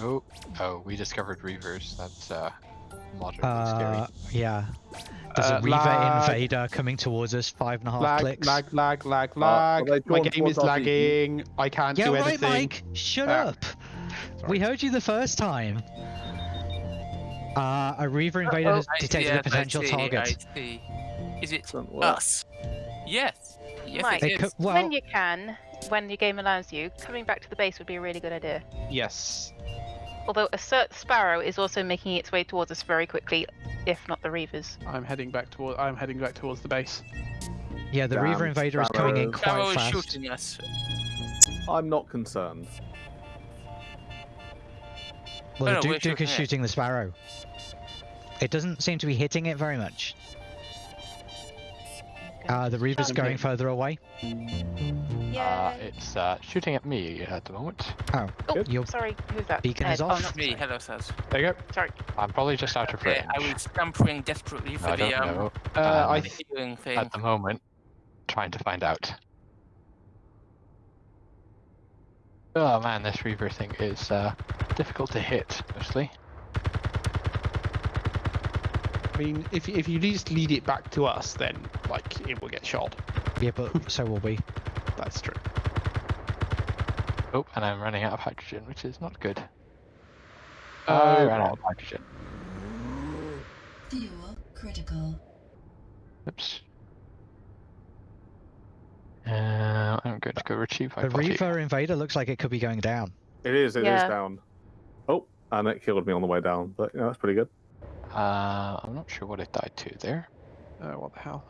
Oh, oh, we discovered Reavers. That's uh, moderately Uh, yeah. There's Uh, a Reaver lag. invader coming towards us, five and a half Lag, clicks. lag, lag, lag, are lag. My game is towards our lagging. I can't yeah, do right, anything. Mike. Shut Ah. up. We heard you the first time. Uh, a Reaver invader has I see, detected a yes, I potential see, target. I see. Is it Doesn't us? Yes. Yes, Mike. it It is. well, when you can, when your game allows you, coming back to the base would be a really good idea. Yes. Although a cert sparrow is also making its way towards us very quickly, if not the reavers. I'm heading back toward. I'm heading back towards the base. yeah, the Reaver Damn invader is coming in quite Sparrow is fast. shooting us. I'm not concerned. Well, the Duke Duke is shooting it. shooting the Sparrow. It doesn't seem to be hitting it very much. Uh, the Reaver's Okay. going further away. Uh, it's uh, shooting at me at the moment. Oh, oh, good. your sorry, who's that? beacon Ed. is Oh, not Me, me. hello, Saz. There you go. Sorry. I'm probably just out of Okay, range. I was scampering desperately for I don't the um, know. Uh, Um, I the th- healing thing. At the moment, trying to find out. Oh man, this Reaver thing is uh, difficult to hit, mostly. I mean, if if you just lead it back to us, then like it will get shot. Yeah, but so will we. That's true. Oh, and I'm running out of hydrogen, which is not good. Oh, I ran out of hydrogen. Fuel critical. Oops. Uh, I'm going to go retrieve my The body. Reaver invader looks like it could be going down. It is. It is Yeah. down. Oh, and it killed me on the way down. But yeah, that's pretty good. Uh, I'm not sure what it died to there. Oh, what the hell?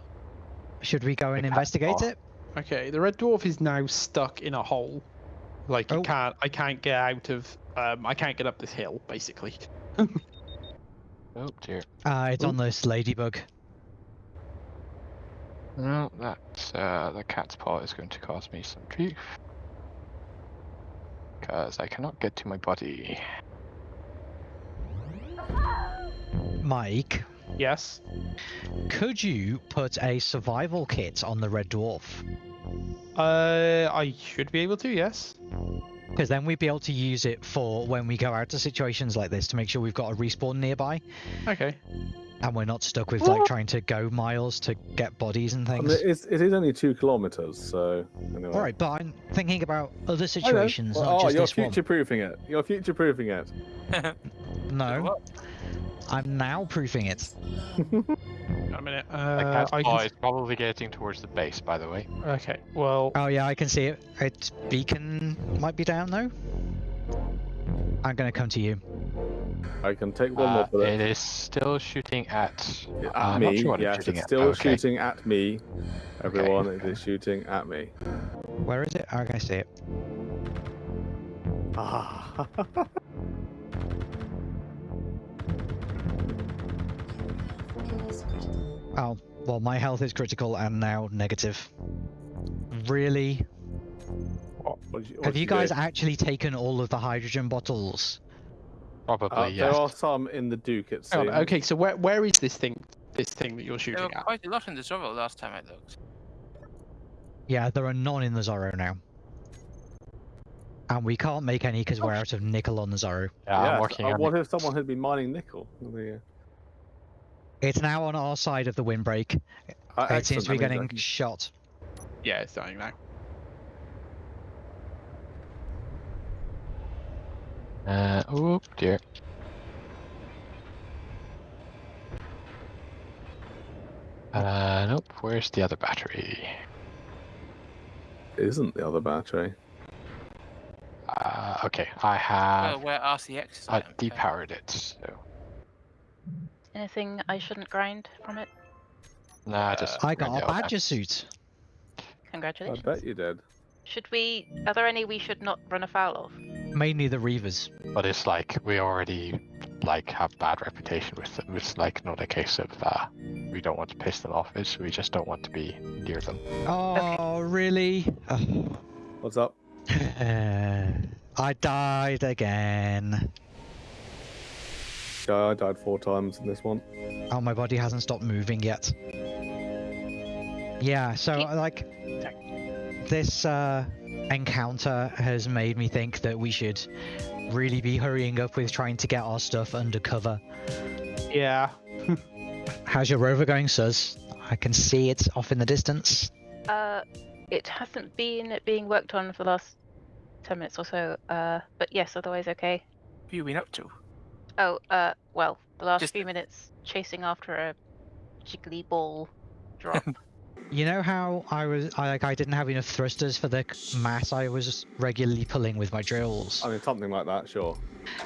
Should we go and investigate it? Okay, the red dwarf is now stuck in a hole. Like Oh. it can't. I can't get out of. Um, I can't get up this hill, basically. Oh dear. Uh, it's on this ladybug. No, that uh, the cat's paw is going to cause me some grief. Because I cannot get to my body. Mike, Yes. could you put a survival kit on the red dwarf? Uh, I should be able to. Yes. Because then we'd be able to use it for when we go out to situations like this to make sure we've got a respawn nearby Okay. and we're not stuck with like trying to go miles to get bodies and I mean, things. it's, it is only two kilometers, so anyway. All right, but I'm thinking about other I know. situations, Well, not oh, just you're this future proofing it. You're future proofing it. No, What? I'm now proofing it. Wait a minute. The Uh, cat's I can... is probably getting towards the base, by the way. Okay. Well. Oh yeah, I can see it. Its beacon might be down though. I'm gonna come to you. I can take one Uh, more bullet. it is still shooting at. At uh, I'm me, sure yes, it's shooting it's at. still Okay. shooting at me. Everyone, it is shooting at me. Where is it? Oh, I can see it. Ah. Oh, well, my health is critical and now negative. Really? What- what you- Have did you do? guys actually taken all of the hydrogen bottles? Probably, Uh, yes. There are some in the Duke, it seems. on, Okay. So where where is this thing? This thing that you're There shooting were at? quite a lot in the Zorro last time I looked. Yeah, there are none in the Zorro now. And we can't make any because we're out of nickel on the Zorro. Yeah, I'm Yes, working uh, on What it. if someone had been mining nickel? The, It's now on our side of the windbreak. uh, it seems to be getting means can- shot. Yeah, it's dying now. Uh, oh dear. Uh, nope. Where's the other battery? Isn't the other battery? Uh, okay, I Well, have. where RCX is. I I don't depowered it, so. Anything I shouldn't grind from it? Nah, just. I got a it out. badger suit. Congratulations. I bet you did. Should we? Are there any we should not run afoul of? Mainly the Reavers. But it's like we already like have bad reputation with them. It's like not a case of uh, we don't want to piss them off. It's we just don't want to be near them. Oh, really? What's up? I died again. Yeah, I died four times in this one. Oh, my body hasn't stopped moving yet. Yeah, so like, this uh, encounter has made me think that we should really be hurrying up with trying to get our stuff under cover. Yeah. How's your rover going, Suz? I can see it's off in the distance. Uh, it hasn't been being worked on for the last ten minutes or so. Uh, but yes, otherwise okay. What have you been up to? Oh, uh, well, the last Just- few minutes chasing after a jiggly ball drop. You know how I was I like I didn't have enough thrusters for the c- mass I was regularly pulling with my drills, I mean, something like that, sure.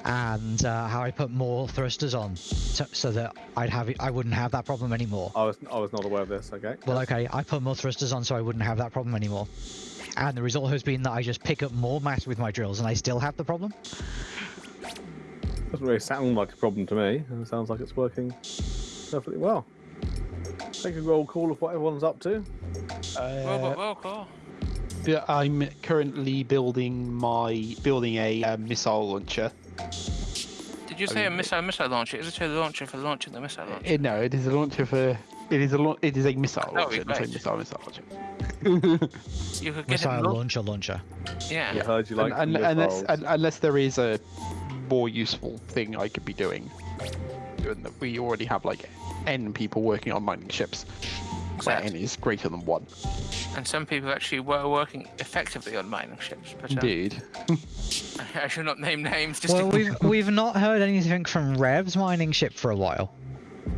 and uh, how I put more thrusters on so, so that I'd have I wouldn't have that problem anymore. I was I was not aware of this. Okay. Well, Yes. okay, I put more thrusters on so I wouldn't have that problem anymore. And the result has been that I just pick up more mass with my drills and I still have the problem. Doesn't really sound like a problem to me. It sounds like it's working perfectly well. Take a roll call of what everyone's up to. Robot Uh, roll call. yeah, I'm currently building my building a uh, missile launcher. Did you I say a missile missile launcher? Is it a launcher for launching the missile launcher? Uh, no, it is a launcher for. It is a lau- it is a missile Oh, launcher, not a missile missile launcher. You could get Missile it. Launcher launcher. yeah. I heard you like Un- some un- unless missiles. un- unless there is a more useful thing I could be doing, given that we already have like n people working on mining ships, where n is greater than one. And some people actually were working effectively on mining ships. But uh, Indeed. I should not name names. Just Well, in- we've we've not heard anything from Rev's mining ship for a while.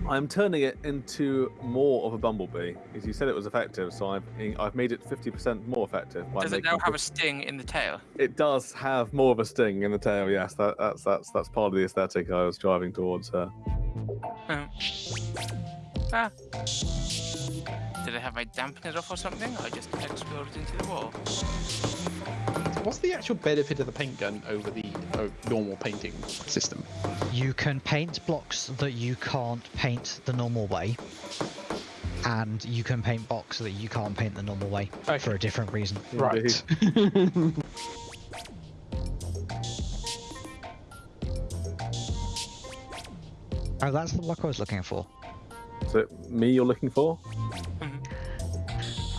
I'm turning it into more of a bumblebee. As you said, it was effective, so I've I've made it 50% more effective. By Does it now have a sting in the tail? It does have more of a sting in the tail. Yes, that, that's that's that's part of the aesthetic I was driving towards. Uh, Oh. Ah. Did I have my dampen it off or something? I just exploded into the wall. What's the actual benefit of the paint gun over the uh, normal painting system? You can paint blocks that you can't paint the normal way, and you can paint blocks that you can't paint the normal way Okay. for a different reason. Right. Oh, that's the block I was looking for. is it me you're looking for?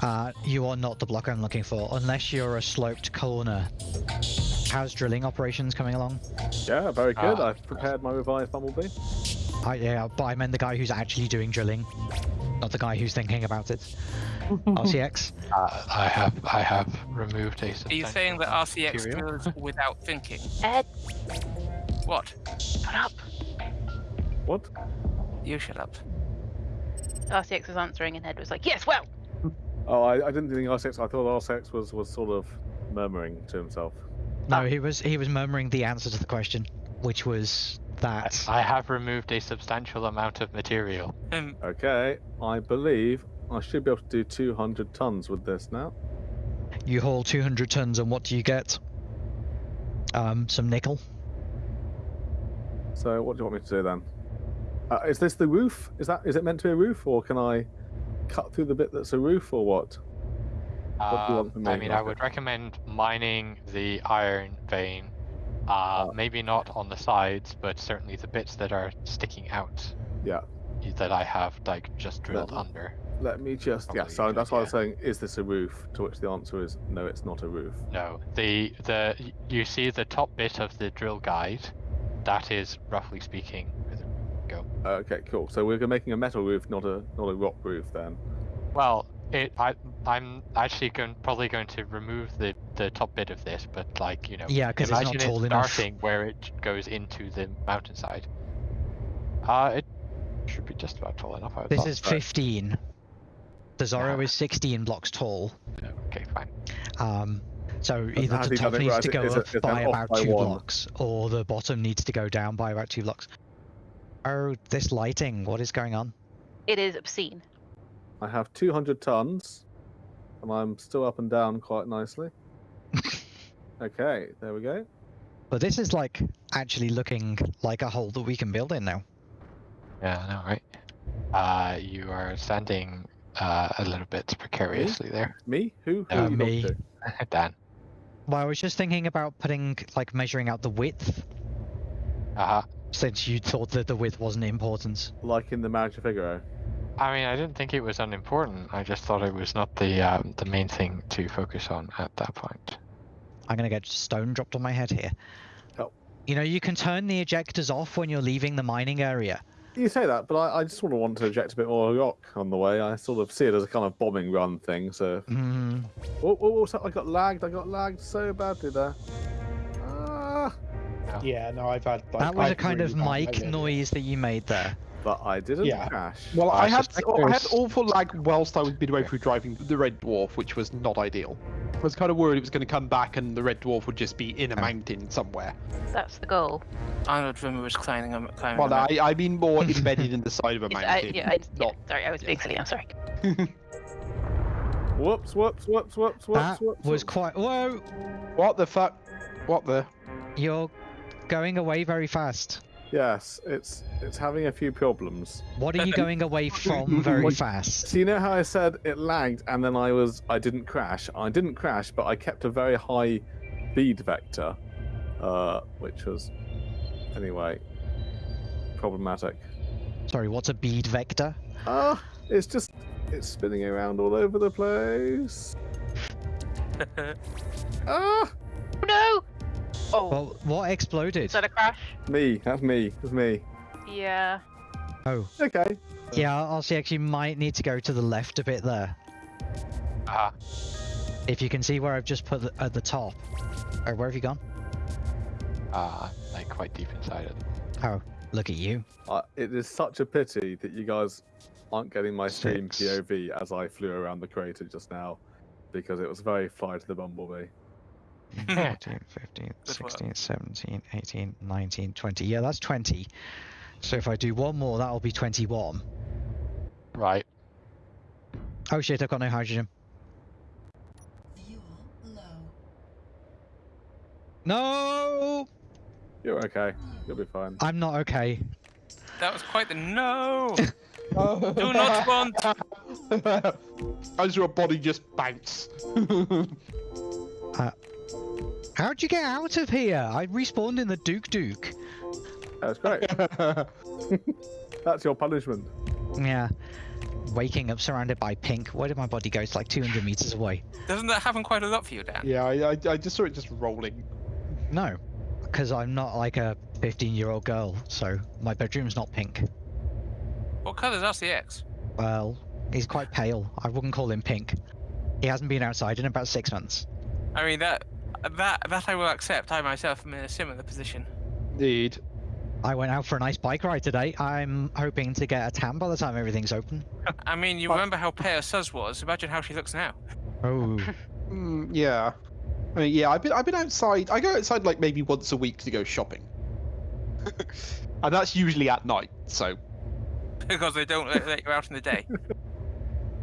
Uh, you are not the block I'm looking for, unless you're a sloped corner. How's drilling operations coming along? Yeah, very good. Ah. I've prepared my revised bumblebee. I, yeah, but I meant the guy who's actually doing drilling, not the guy who's thinking about it. RCX? Uh, I have I have removed a. Are you saying that amount of RCX material. drills without thinking? Ed, What? shut up. What? You shut up. RCX was answering, and Ed was like, "Yes, well." Oh, I, I didn't think RCX. I thought RCX was was sort of murmuring to himself. No, he was he was murmuring the answer to the question, which was that. I have removed a substantial amount of material. Um, Okay, I believe I should be able to do 200 tons with this now. You haul 200 tons, and what do you get? Um, some nickel. So what do you want me to do then? Uh, is this the roof? Is that is it meant to be a roof, or can I cut through the bit that's a roof, or what? What do you want Um, I me, mean, I would recommend mining the iron vein. Uh, Uh, maybe not on the sides, but certainly the bits that are sticking out. Yeah. That I have like just drilled That- under. Let me just. Yeah. So that's why I was saying, is this a roof? To which the answer is no, it's not a roof. No, the the you see the top bit of the drill guide. That is roughly speaking. Go. Okay, cool. So we're making a metal roof, not a not a rock roof then. Well, it I I'm actually going probably going to remove the the top bit of this, but like you know. Yeah, 'cause it's not imagine it tall enough. starting where it goes into the mountainside. Uh, it should be just about tall enough. I This thought. is 15. The Zorro Yeah. is 16 blocks tall. Okay, fine. Um, so either the top needs to go Is up is that by about by two one? blocks, or the bottom needs to go down by about two blocks. Oh, this lighting! What is going on? It is obscene. I have 200 tons, and I'm still up and down quite nicely. okay, there we go. But this is like actually looking like a hole that we can build in now. Yeah, I know, right? Uh, you are standing uh, a little bit precariously there, Me? Who? Who Uh, are me. Dan. Well, I was just thinking about putting like measuring out the width, Uh huh. since you thought that the width wasn't important. Like in the Marriage of Figaro. I mean, I didn't think it was unimportant. I just thought it was not the um, the main thing to focus on at that point. I'm gonna get stone dropped on my head here. Oh. You know, you can turn the ejectors off when you're leaving the mining area. You say that, but I, I just sort of want to eject a bit more rock on the way. I sort of see it as a kind of bombing run thing. So, Mm, oh, oh, oh, so I got lagged. I got lagged so badly there. Ah, Yeah, no, I've had. Like, that was a I've kind really of mic noise that you made there. But I didn't Yeah. crash. Well, I I had I had awful lag whilst I was midway through driving the Red Dwarf, which was not ideal. I was kind of worried it was going to come back and the Red Dwarf would just be in a mountain somewhere. That's the goal. Arnold Rimmer was climbing a climbing. Well. I, I mean more embedded in the side of a Yes, I, mountain. yeah, I, yeah, not sorry, I was being silly. I'm sorry. Whoops, whoops, whoops, whoops, whoops, That whoops. was quite. Whoa! What the fuck? What the? You're going away very fast. Yes, it's it's having a few problems. What are you going away from very What- fast? So you know how I said it lagged and then I was I didn't crash. I didn't crash, but I kept a very high speed vector, uh, which was anyway problematic. Sorry, what's a bead vector? Ah, it's just it's spinning around all over the place. Ah, No! Oh, Well, what exploded? is that a crash? me. That's me. That's me. Yeah. Oh, Okay. yeah, RCX, actually might need to go to the left a bit there. Ah, If you can see where I've just put the, at the top. Or where have you gone? uh, like quite deep inside it. Oh, look at you. Uh, it is such a pity that you guys aren't getting my stream Six. POV as I flew around the crater just now, because it was very fly to the bumblebee. Mm. 14, 15, Good work. 16, 17, 18, 19, 20. Yeah, that's 20. So if I do one more, that'll be 21. Right. Oh shit, I've got no hydrogen. Fuel low. No! You're okay. You'll be fine. I'm not okay. That was quite the no. Do Do not want. As your body just bounce. Uh, How'd you get out of here? I respawned in the Duke Duke. That's great. That's your punishment. Yeah. Waking up surrounded by pink. Where did my body go? It's like 200 meters away. Doesn't that happen quite a lot for you, Dan? yeah, I, I, I just saw it just rolling. No, because I'm not like a 15 year old girl, so my bedroom's not pink. What colour is RCX? Well, he's quite pale. I wouldn't call him pink. He hasn't been outside in about six months. I mean that that that I will accept. I myself am in a similar position. Indeed. I went out for a nice bike ride today. I'm hoping to get a tan by the time everything's open. I mean, you But- remember how pale Suz was? Imagine how she looks now. Oh, Mm, yeah. I mean, yeah, I've been I've been outside. I go outside like maybe once a week to go shopping, and that's usually at night. So because they don't let, let you out in the day.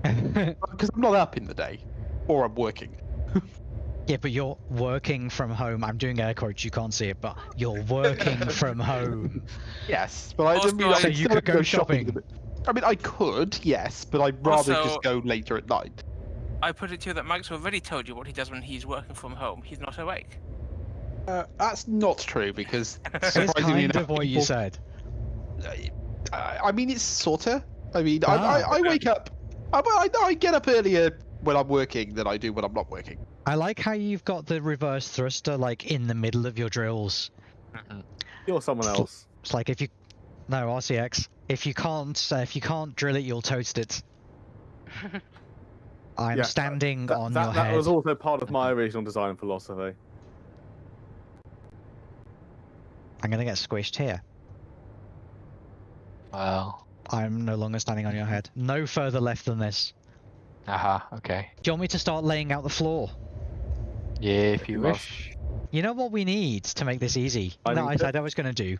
because I'm not up in the day, or I'm working. Yeah, but you're working from home. I'm doing air quotes. You can't see it, but you're working from home. Yes, but I Also, don't mean So I'd you could have go shopping. shopping. I mean, I could, yes, but I'd rather Also- just go later at night. I put it to you that Mike's already told you what he does when he's working from home. He's not awake. Uh, that's not true because It's surprisingly kind enough, of what you said. I, I mean, it's sorta. I mean, I, Ah. I, I wake up. I, I, I get up earlier when I'm working than I do when I'm not working. I like how you've got the reverse thruster like in the middle of your drills. Mhm. You're someone else. It's like if you, no RCX. If you can't, uh, if you can't drill it, you'll toast it. I'm Yeah, standing That, on that, your that head. was also part of my original design philosophy. I'm gonna get squished here. Well, I'm no longer standing on your head. No further left than this. aha, okay. Do you want me to start laying out the floor? Yeah, if you wish. You know what we need to make this easy? I no, I said I was going to do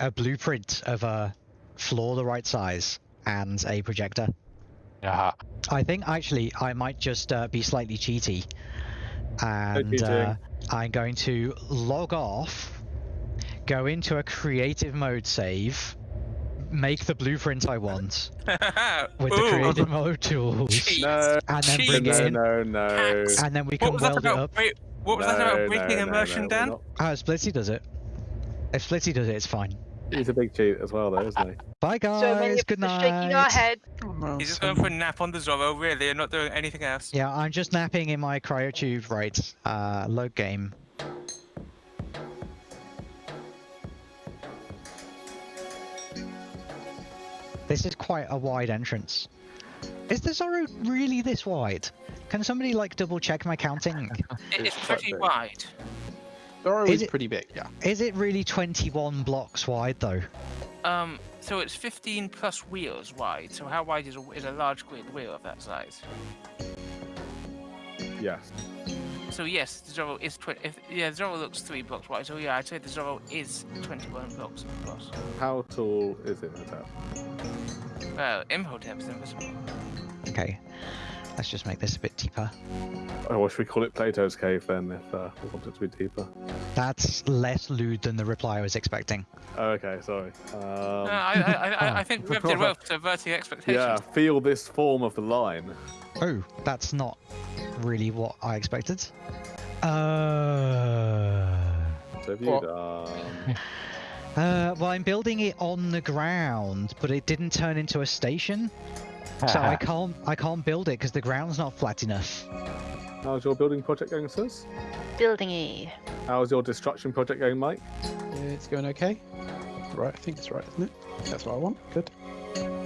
a blueprint of a floor the right size and a projector. Aha. I think actually I might just uh, be slightly cheaty, and uh, I'm going to log off, go into a creative mode save, make the blueprint I want with the creative mode tools, cheat. No, and then cheat. bring no, it in, no, no. Hacks. and then we can was that weld it up. break- What was that about breaking no, immersion, no, we're Dan? not- Ah, Splitsy does it. If Splitsy does it, it's fine. He's a big cheat as well, though, isn't he? Bye so many guys. of Good us are shaking our night. head. He's just going for a nap on the Zorro, really, and not doing anything else. Yeah, I'm just napping in my cryotube. Right. Uh, load game. This is quite a wide entrance. Is the Zorro really this wide? Can somebody like double check my counting? It's It's pretty wide. Zorro Is is it- pretty big, yeah. Is it really 21 blocks wide though? Um, so it's 15 plus wheels wide. So how wide is a, is a large grid wheel of that size? Yes. So yes, the Zorro is 20. If, yeah, the Zorro looks three blocks wide. So yeah, I'd say the Zorro is 21 blocks across. How tall is it, Nataf? Well, Imhotep is invisible. Okay. Let's just make this a bit deeper. Oh, should we call it Plato's cave then, if uh, we want it to be deeper? That's less lewd than the reply I was expecting. Oh, okay, sorry. Um, I, I, I, I, I think Rev did well for subverting expectations. yeah, feel this form of the line. Oh, that's not really what I expected. Uh, So if What? you'd, um, uh, well, I'm building it on the ground, but it didn't turn into a station, so I can't I can't build it because the ground's not flat enough. how's your building project going, sis? Building E. How's your destruction project going, Mike? It's going okay. Right, I think it's right, isn't it? That's what I want. Good.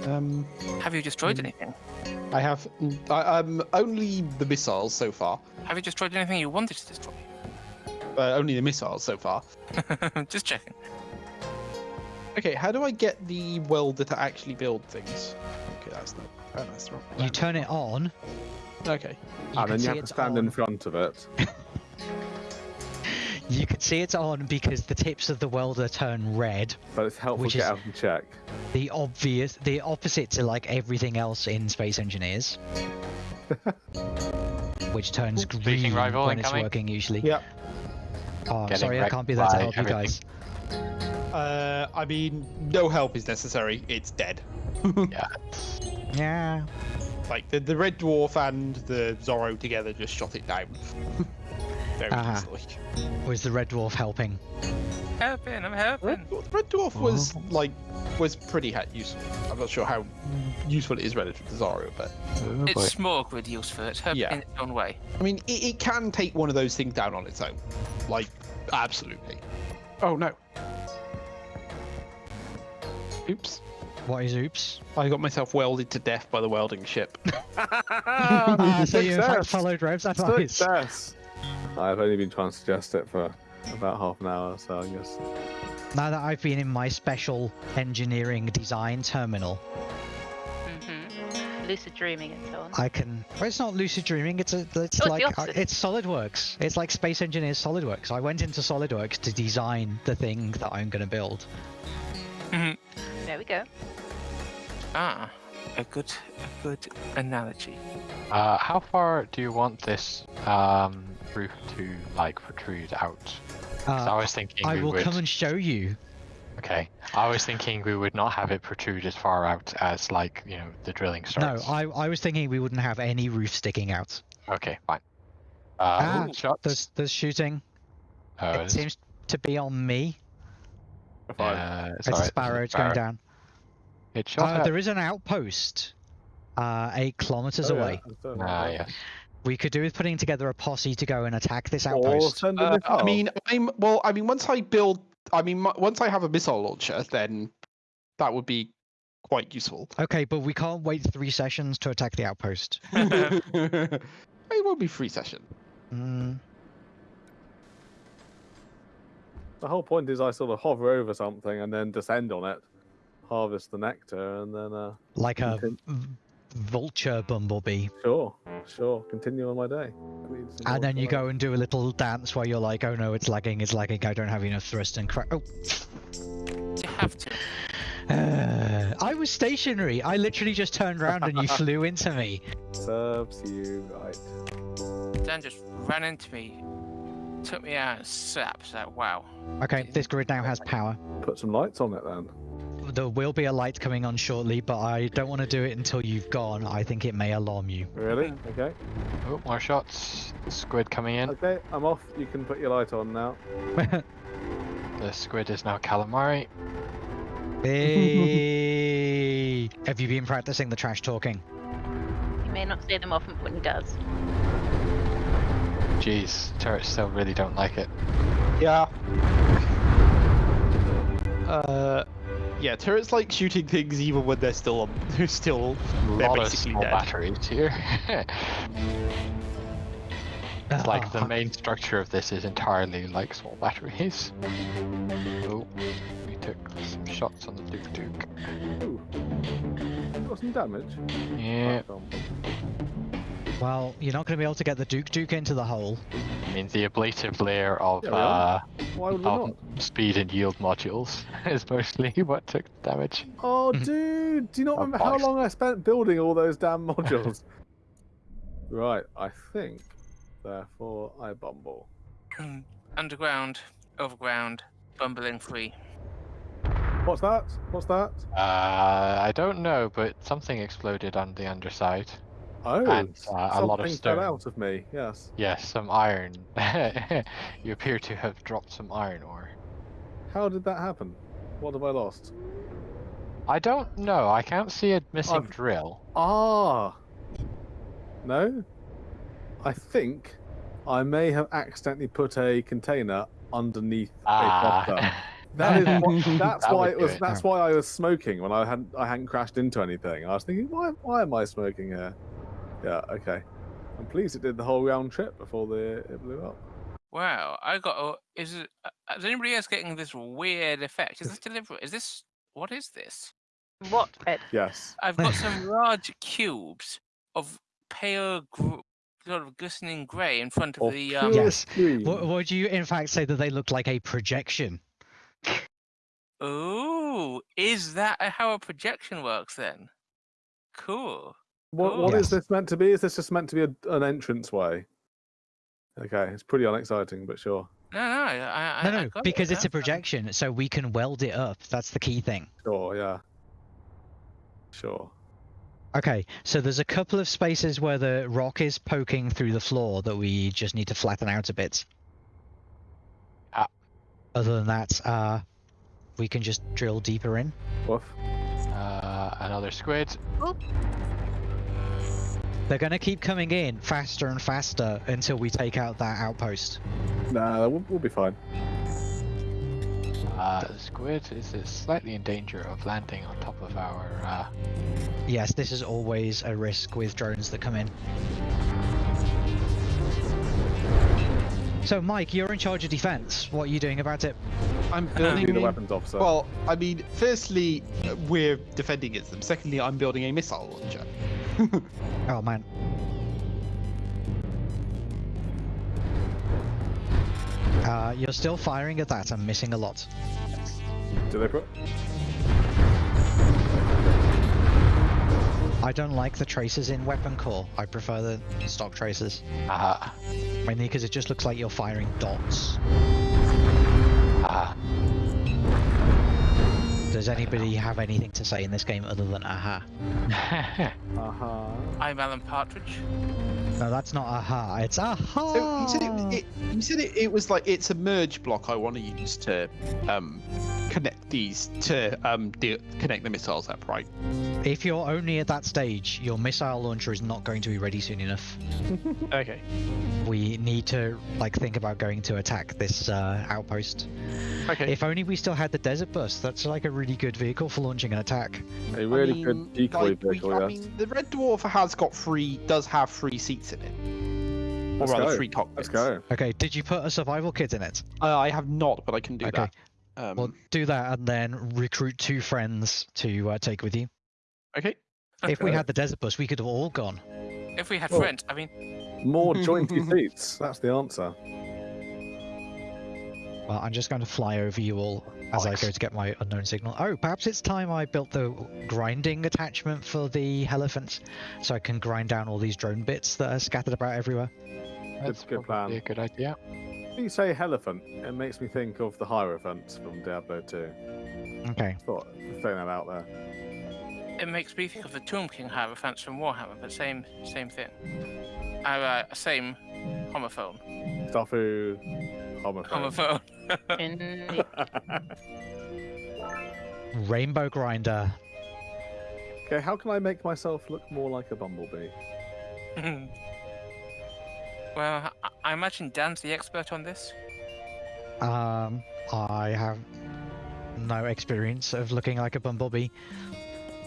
Um, Have you destroyed Mm. anything? I have I, um only the missiles so far. Have you destroyed anything you wanted to destroy? Uh, only the missiles so far. Just checking. Okay, how do I get the welder to actually build things? Okay, that's not. Oh, that's wrong. You turn it on. Okay. You and can then see you have to it's stand in front of it. You can see it's on because the tips of the welder turn red. But it's helpful Which to get is- out and check. The obvious, the opposite to like everything else in Space Engineers, which turns Speaking green rival when it's incoming. working usually. Yep. Oh, I'm Getting sorry, I can't be there to by help you guys. Uh, I mean, no help is necessary. It's dead. Yeah. Yeah. Like the the red dwarf and the Zorro together just shot it down. Very Ah. easily. Was the red dwarf helping? Helping, I'm helping. the red dwarf was Oh. like was pretty ha- useful. I'm not sure how useful it is relative to Zorro, but Oh. It's small grid useful. It's helping Yeah. in its own way. I mean, it, it can take one of those things down on its own. Like, absolutely. Oh no. Oops. What is oops? I got myself welded to death by the welding ship. So you in followed Rev's advice. Success! I've only been trying to suggest it for about half an hour, so I guess. Now that I've been in my special engineering design terminal, hmm Lucid dreaming and so on. I can. Well, it's not lucid dreaming. It's a. It's Oh, it's the like uh, it's SolidWorks. It's like Space Engineers SolidWorks. I went into SolidWorks to design the thing that I'm going to build. There we go. Ah, a good, a good analogy. Uh, how far do you want this um, roof to like protrude out? 'Cause I Uh, was thinking I we will would. come and show you. Okay, I was thinking we would not have it protrude as far out as like you know the drilling starts. No. I I was thinking we wouldn't have any roof sticking out. Okay, fine. Uh, Ah, ooh, shots. There's there's shooting. Oh, it it's- seems to be on me. Fine. uh, It's sorry, a sparrow. It's going down. It shot Uh, there is an outpost, uh, eight kilometers Oh, away. I've Ah, yes. We could do with putting together a posse to go and attack this outpost. Uh, I mean, I'm well. I mean, once I build, I mean, mu- once I have a missile launcher, then that would be quite useful. Okay, but we can't wait three sessions to attack the outpost. it won't be three session. Mm, The whole point is I sort of hover over something and then descend on it, harvest the nectar, and then, uh, like a Okay. v- vulture bumblebee. sure, sure, continue on my day. Leads to more And then you go and do a little dance where you're like, oh no, it's lagging, it's lagging, I don't have enough thrust and crack. Oh, You have to. uh, I was stationary. I literally just turned around and you flew into me. Serves you right. Dan just ran into me, took me out and slapped. Like, wow. Okay, this grid now has power. Put some lights on it then. There will be a light coming on shortly, but I don't want to do it until you've gone. I think it may alarm you. Really? Okay. Oh, more shots. Squid coming in. Okay, I'm off. You can put your light on now. The squid is now calamari. Hey! Have you been practicing the trash talking? You may not say them often, but when he does. Jeez, turrets still really don't like it. Yeah. Uh, yeah, turrets like shooting things even when they're still on. They're still. A They're lot of basically small dead. batteries here. it's like the Ah, main structure of this is entirely like small batteries. Oh, we took some shots on the Duke Duke. Ooh. Got some damage. Yeah, Oh, Well, you're not going to be able to get the Duke Duke into the hole. I mean the ablative layer of Yeah, uh, Why would we of not? speed and yield modules is mostly what took damage. Oh, dude, do you not remember how long I spent building all those damn modules? right, I think, therefore, I bumble. Underground, overground, bumbling free. What's that? What's that? Uh, I don't know, but something exploded on the underside. Oh, And, uh, a lot of stone. fell out of me. Yes. Yes, some iron. you appear to have dropped some iron ore. How did that happen? What have I lost? I don't know. I can't see a missing I've- drill. Ah. No. I think I may have accidentally put a container underneath a buffer. Ah. That is what, that's That why it was. it. That's why I was smoking when I hadn't. I hadn't crashed into anything. I was thinking, why? Why am I smoking here? Yeah. Okay. I'm pleased it did the whole round trip before the it blew up. Wow, I got. A, is it? uh, Is anybody else getting this weird effect? Is this deliberate? Is this? What is this? What, Ed? Yes. I've got some large cubes of pale, gr- sort of glistening grey in front of Of the. Um, Yes. green. W- would you, in fact, say that they look like a projection? Ooh, is that how a projection works then? Cool. What, what is Yes. this meant to be? Is this just meant to be a, an entrance way? Okay, it's pretty unexciting, but sure. No, no, I, I, No, I no, got it, because it's yeah. a projection, so we can weld it up. That's the key thing. Sure, yeah. Sure. Okay, so there's a couple of spaces where the rock is poking through the floor that we just need to flatten out a bit. Ah. Other than that, uh, we can just drill deeper in. Woof. Uh, another squid. They're going to keep coming in faster and faster until we take out that outpost. Nah, we'll, we'll be fine. Uh, the squid is is slightly in danger of landing on top of our. Uh, Yes, this is always a risk with drones that come in. So, Mike, you're in charge of defense. What are you doing about it? I'm building. the weapons officer. Well, I mean, firstly, we're defending against them. Secondly, I'm building a missile launcher. Oh, man. Uh, you're still firing at that. I'm missing a lot. Deliberate. I don't like the traces in Weapon Core. I prefer the stock traces. uh, Mainly because it just looks like you're firing dots. uh, Does anybody have anything to say in this game other than aha? Uh-huh. I'm Alan Partridge. No, that's not aha. It's aha. So you said, it, it, you said it, it was like it's a merge block I want to use to um, connect these to um, de- connect the missiles up, right? If you're only at that stage, your missile launcher is not going to be ready soon enough. Okay. We need to like think about going to attack this uh, outpost. Okay. If only we still had the desert bus. That's like a really good vehicle for launching an attack. A really I mean, good decoy like, we- vehicle, I yes. mean, the Red Dwarf has got three, does have three seats in it, or Let's rather go. three cockpits. Let's go. Okay, did you put a survival kit in it? Uh, I have not, but I can do Okay. that. Um, Well, do that and then recruit two friends to uh, take with you. okay. If we had the desert bus, we could have all gone. If we had Well- friends, I mean, More jointy seats. That's the answer. Well, I'm just going to fly over you all as I go to get my unknown signal. Oh, perhaps it's time I built the grinding attachment for the elephant, so I can grind down all these drone bits that are scattered about everywhere. That's a good plan. a good idea. When you say Elephant, it makes me think of the Hierophant from Diablo 2. Okay. Thought throwing that out there. it makes me think of the Tomb King Hierophants from Warhammer, but same same thing. Uh, uh, same homophone. Stuffu, homophone. Homophone. In... Rainbow Grinder. Okay, how can I make myself look more like a bumblebee? well, I, I imagine Dan's the expert on this. Um, I have no experience of looking like a bumblebee.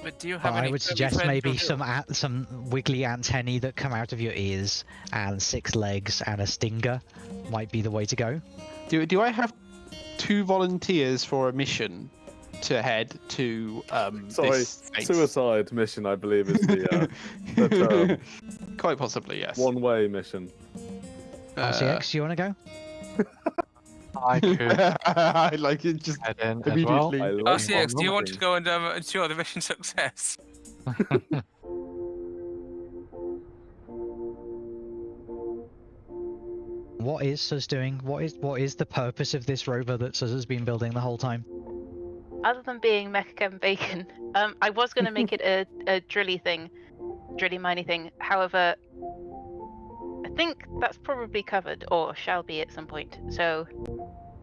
But do you But have any I would suggest maybe some a- some wiggly antennae that come out of your ears, and six legs and a stinger might be the way to go. Do do I have two volunteers for a mission to head to um Sorry, this suicide mission, I believe, is the, uh, the term. Quite possibly, yes. one-way mission. Uh, RCX, you want to go? I could I like it just head in as well. immediately. I RCX, do you want to go and um, ensure the mission success? What is Sus doing? What is what is the purpose of this rover that Sus has been building the whole time? Other than being Mecha Bacon, um, I was going to make it a, a drilly thing, drilly miney thing. However, I think that's probably covered, or shall be at some point. So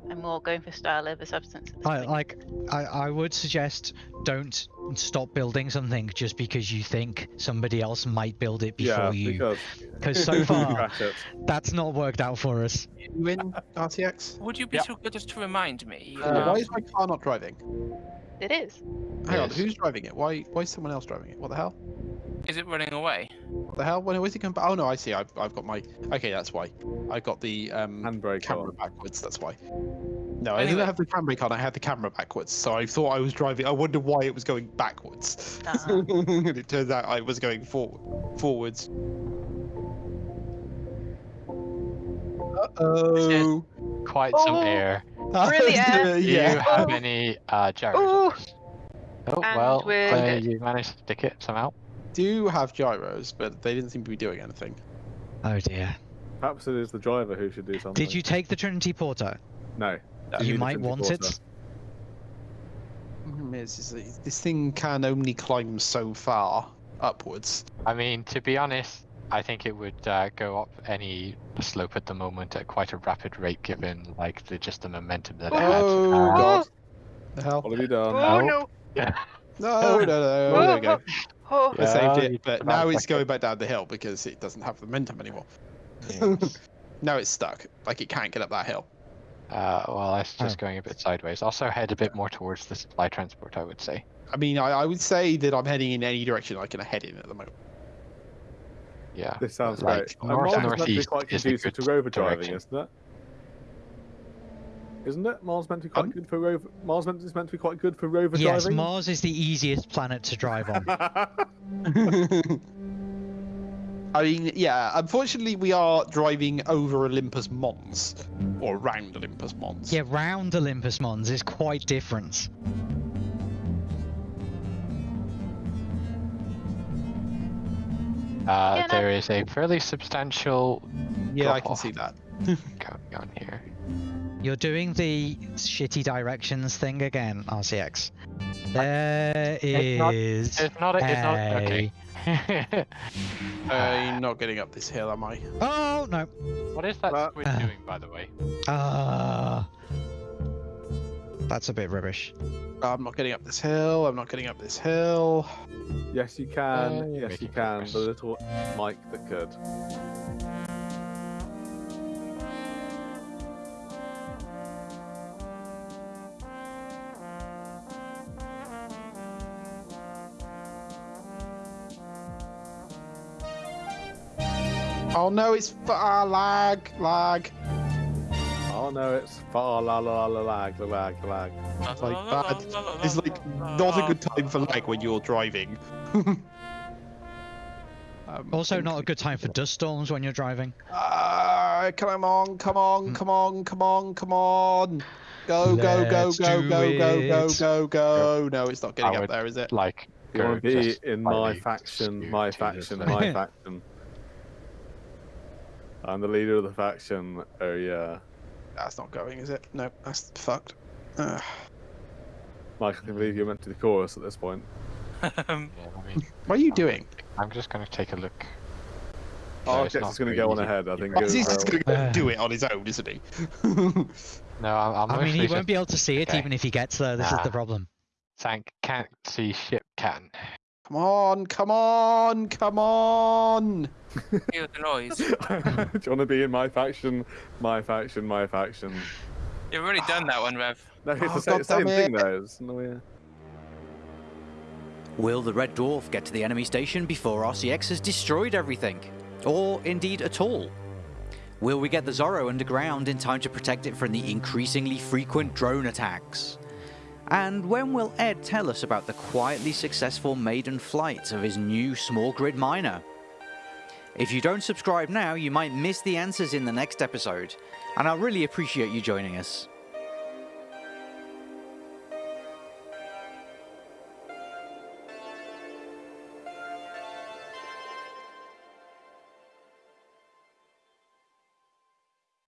I'm more going for style over substance. At this I point. like I, I would suggest don't stop building something just because you think somebody else might build it before yeah, you. because Because so far that's not worked out for us. You win RCX. Would you be Yeah. so good as to remind me? Uh, um, Why is my car not driving? It is. Hang on, Yes. who's driving it? Why why is someone else driving it? What the hell? Is it running away? What the hell? When was he coming back? Oh no, I see. I've, I've got my. Okay, that's why. I got the um Handbrake camera on. backwards. That's why. No, I didn't have the handbrake on. I had the camera backwards, so I thought I was driving. I wondered why it was going backwards. Uh-huh. and it turns out I was going forward, forwards. Uh oh. Quite some Oh. air. Really, Ed? Do you have Oh. any uh, gyros? Ooh. Oh And well, uh, you managed to stick it somehow. Do have gyros, but they didn't seem to be doing anything. Oh dear. Perhaps it is the driver who should do something. Did you take the Trinity Porter? No. you might want Porter. it. It's just that this thing can only climb so far upwards. I mean, to be honest, I think it would uh, go up any slope at the moment at quite a rapid rate, given like the just the momentum that it had. Oh Uh, god. The hell? What have you done? Oh no. no! Yeah. No, no, no. There we go. Oh, I Yeah, saved it, but now it's going back down the hill because it doesn't have the momentum anymore. now it's stuck. Like it can't get up that hill. Uh, well, it's just going a bit sideways. Also, head a bit more towards the supply transport, I would say. I mean, I, I would say that I'm heading in any direction I can head in at the moment. Yeah. This sounds Like, great. And north Mars is meant to be northeast quite conducive to rover driving, direction. isn't it? Isn't it? Mars meant to be quite Um, good for rover. Mars meant is meant to be quite good for rover Yes, driving. Mars is the easiest planet to drive on. I mean, yeah. Unfortunately, we are driving over Olympus Mons, or around Olympus Mons. yeah, round Olympus Mons is quite different. Uh, there is a fairly substantial Yeah, I can see that. going on here. You're doing the shitty directions thing again, RCX. There It's not- It's not. A, it's not. Okay. I'm not getting up this hill, am I? Oh no! what is that Uh, squid uh. doing, by the way? Ah, that's a bit rubbish. I'm not getting up this hill. I'm not getting up this hill. yes, you can. Uh, yes, you can. progress. The little Mike that could. Oh no, it's ah, lag, lag. Oh no, it's far la la la la lag lag lag. It's like bad. It's like not a good time for lag when you're driving. Um, Also, not a good time for dust storms when you're driving. Ah, come on, come on, come on, come on, come on. Go, go, go, go, go, go, go, go, go. No, it's not getting I up would- there, is it? Like, You want go to be in my faction, my to the faction, my faction. I'm the leader of the faction. Oh yeah, That's not going, is it? No, that's fucked. Ugh. Mike, I can believe you're meant to the chorus at this point. um, Yeah, I mean, What are you doing? I'm just gonna take a look. Oh, it's Architect going to go on ahead. I think. He's just gonna Uh. do it on his own, isn't he? No, I'm, I'm I mean, he mostly won't be able to see it okay. even if he gets there. This is the problem. Tank can't see, ship can. Come on, come on, come on! Hear the noise. Do you want to be in my faction? My faction, my faction. You've already done that one, Rev. No, it's Oh, the same, God same thing though. It's, no, yeah. Will the Red Dwarf get to the enemy station before RCX has destroyed everything? Or indeed at all? Will we get the Zorro underground in time to protect it from the increasingly frequent drone attacks? And when will Ed tell us about the quietly successful maiden flight of his new small grid miner? If you don't subscribe now, you might miss the answers in the next episode, and I'll really appreciate you joining us.